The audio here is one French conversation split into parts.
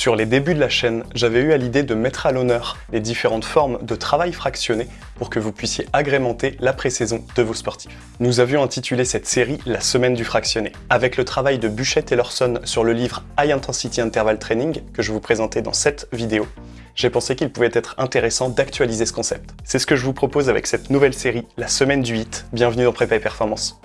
Sur les débuts de la chaîne, j'avais eu à l'idée de mettre à l'honneur les différentes formes de travail fractionné pour que vous puissiez agrémenter la pré-saison de vos sportifs. Nous avions intitulé cette série La semaine du fractionné. Avec le travail de Buchette et Lorson sur le livre High Intensity Interval Training que je vous présentais dans cette vidéo, j'ai pensé qu'il pouvait être intéressant d'actualiser ce concept. C'est ce que je vous propose avec cette nouvelle série, la semaine du 8. Bienvenue dans Prépa et Performance.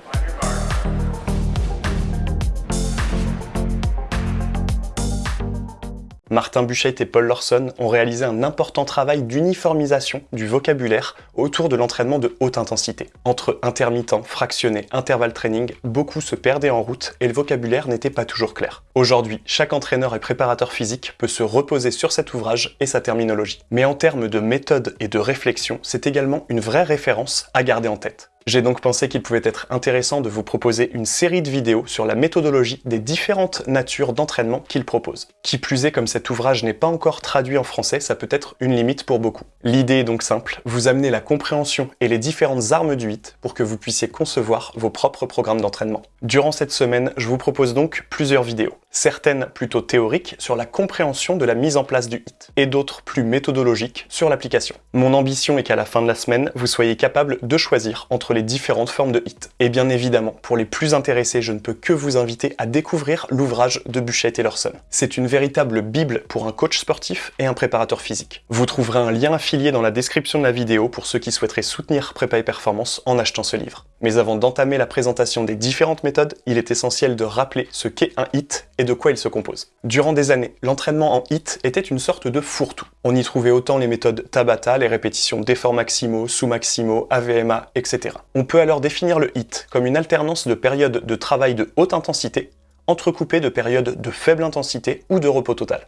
Martin Buchheit et Paul Lorson ont réalisé un important travail d'uniformisation du vocabulaire autour de l'entraînement de haute intensité. Entre intermittent, fractionné, intervalle training, beaucoup se perdaient en route et le vocabulaire n'était pas toujours clair. Aujourd'hui, chaque entraîneur et préparateur physique peut se reposer sur cet ouvrage et sa terminologie. Mais en termes de méthode et de réflexion, c'est également une vraie référence à garder en tête. J'ai donc pensé qu'il pouvait être intéressant de vous proposer une série de vidéos sur la méthodologie des différentes natures d'entraînement qu'il propose. Qui plus est, comme cet ouvrage n'est pas encore traduit en français, ça peut être une limite pour beaucoup. L'idée est donc simple, vous amener la compréhension et les différentes armes du HIT pour que vous puissiez concevoir vos propres programmes d'entraînement. Durant cette semaine, je vous propose donc plusieurs vidéos certaines plutôt théoriques sur la compréhension de la mise en place du HIT, et d'autres plus méthodologiques sur l'application. Mon ambition est qu'à la fin de la semaine, vous soyez capable de choisir entre les différentes formes de HIT. Et bien évidemment, pour les plus intéressés, je ne peux que vous inviter à découvrir l'ouvrage de Buchet et Lorson. C'est une véritable bible pour un coach sportif et un préparateur physique. Vous trouverez un lien affilié dans la description de la vidéo pour ceux qui souhaiteraient soutenir Prépa et Performance en achetant ce livre. Mais avant d'entamer la présentation des différentes méthodes, il est essentiel de rappeler ce qu'est un HIT et de quoi il se compose. Durant des années, l'entraînement en HIT était une sorte de fourre-tout. On y trouvait autant les méthodes Tabata, les répétitions d'efforts maximaux, sous-maximaux, AVMA, etc. On peut alors définir le HIT comme une alternance de périodes de travail de haute intensité, entrecoupées de périodes de faible intensité ou de repos total.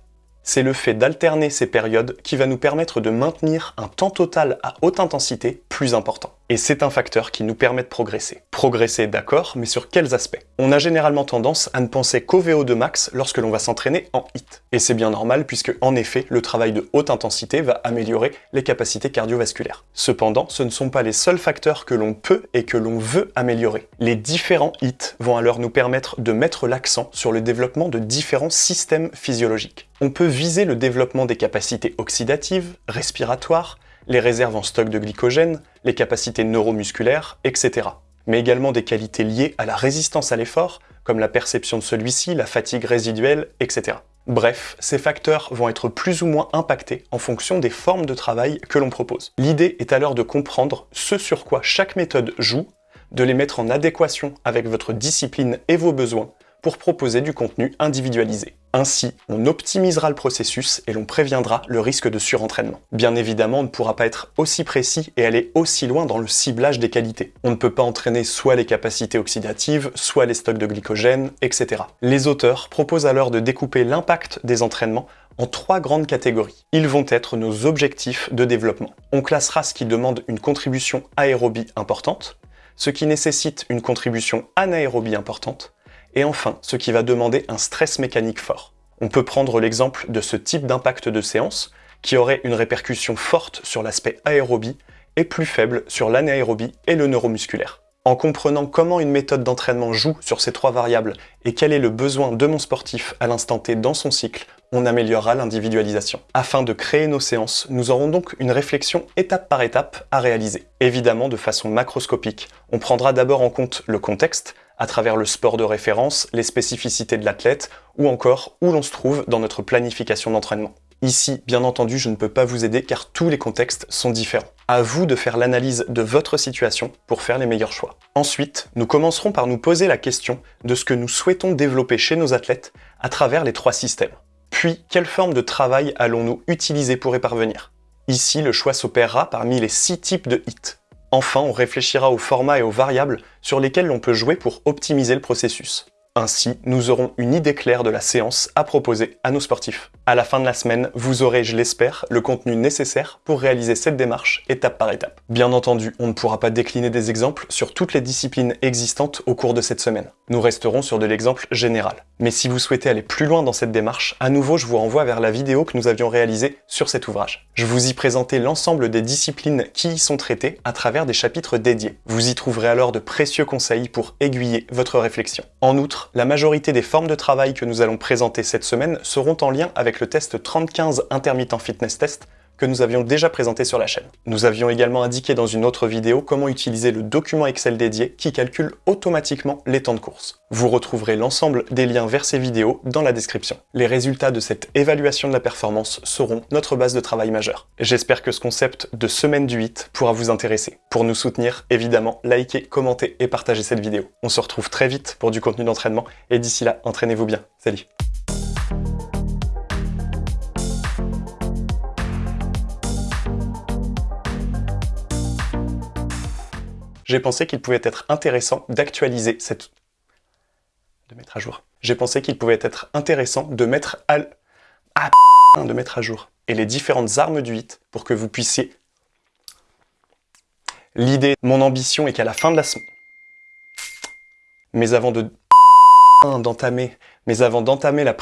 C'est le fait d'alterner ces périodes qui va nous permettre de maintenir un temps total à haute intensité plus important. Et c'est un facteur qui nous permet de progresser. Progresser, d'accord, mais sur quels aspects? On a généralement tendance à ne penser qu'au VO2 max lorsque l'on va s'entraîner en HIT. Et c'est bien normal puisque, en effet, le travail de haute intensité va améliorer les capacités cardiovasculaires. Cependant, ce ne sont pas les seuls facteurs que l'on peut et que l'on veut améliorer. Les différents HIT vont alors nous permettre de mettre l'accent sur le développement de différents systèmes physiologiques. On peut viser le développement des capacités oxydatives, respiratoires, les réserves en stock de glycogène, les capacités neuromusculaires, etc. Mais également des qualités liées à la résistance à l'effort, comme la perception de celui-ci, la fatigue résiduelle, etc. Bref, ces facteurs vont être plus ou moins impactés en fonction des formes de travail que l'on propose. L'idée est alors de comprendre ce sur quoi chaque méthode joue, de les mettre en adéquation avec votre discipline et vos besoins pour proposer du contenu individualisé. Ainsi, on optimisera le processus et l'on préviendra le risque de surentraînement. Bien évidemment, on ne pourra pas être aussi précis et aller aussi loin dans le ciblage des qualités. On ne peut pas entraîner soit les capacités oxydatives, soit les stocks de glycogène, etc. Les auteurs proposent alors de découper l'impact des entraînements en trois grandes catégories. Ils vont être nos objectifs de développement. On classera ce qui demande une contribution aérobie importante, ce qui nécessite une contribution anaérobie importante, et enfin, ce qui va demander un stress mécanique fort. On peut prendre l'exemple de ce type d'impact de séance qui aurait une répercussion forte sur l'aspect aérobie et plus faible sur l'anaérobie et le neuromusculaire. En comprenant comment une méthode d'entraînement joue sur ces trois variables et quel est le besoin de mon sportif à l'instant T dans son cycle, on améliorera l'individualisation. Afin de créer nos séances, nous aurons donc une réflexion étape par étape à réaliser. Évidemment de façon macroscopique. On prendra d'abord en compte le contexte, à travers le sport de référence, les spécificités de l'athlète, ou encore où l'on se trouve dans notre planification d'entraînement. Ici, bien entendu, je ne peux pas vous aider car tous les contextes sont différents. À vous de faire l'analyse de votre situation pour faire les meilleurs choix. Ensuite, nous commencerons par nous poser la question de ce que nous souhaitons développer chez nos athlètes à travers les trois systèmes. Puis, quelle forme de travail allons-nous utiliser pour y parvenir? Ici, le choix s'opérera parmi les six types de hits. Enfin, on réfléchira aux formats et aux variables sur lesquels l'on peut jouer pour optimiser le processus. Ainsi, nous aurons une idée claire de la séance à proposer à nos sportifs. À la fin de la semaine, vous aurez, je l'espère, le contenu nécessaire pour réaliser cette démarche étape par étape. Bien entendu, on ne pourra pas décliner des exemples sur toutes les disciplines existantes au cours de cette semaine. Nous resterons sur de l'exemple général. Mais si vous souhaitez aller plus loin dans cette démarche, à nouveau je vous renvoie vers la vidéo que nous avions réalisée sur cet ouvrage. Je vous y présentais l'ensemble des disciplines qui y sont traitées à travers des chapitres dédiés. Vous y trouverez alors de précieux conseils pour aiguiller votre réflexion. En outre, la majorité des formes de travail que nous allons présenter cette semaine seront en lien avec le test 3015 Intermittent Fitness Test que nous avions déjà présenté sur la chaîne. Nous avions également indiqué dans une autre vidéo comment utiliser le document Excel dédié qui calcule automatiquement les temps de course. Vous retrouverez l'ensemble des liens vers ces vidéos dans la description. Les résultats de cette évaluation de la performance seront notre base de travail majeure. J'espère que ce concept de semaine du 8 pourra vous intéresser. Pour nous soutenir, évidemment, likez, commentez et partagez cette vidéo. On se retrouve très vite pour du contenu d'entraînement et d'ici là, entraînez-vous bien. Salut j'ai pensé qu'il pouvait être intéressant d'actualiser cette... de mettre à jour. J'ai pensé qu'il pouvait être intéressant de mettre à... Ah, de mettre à jour. Et les différentes armes du 8 pour que vous puissiez... L'idée, mon ambition est qu'à la fin de la semaine... Mais avant de... d'entamer... Mais avant d'entamer la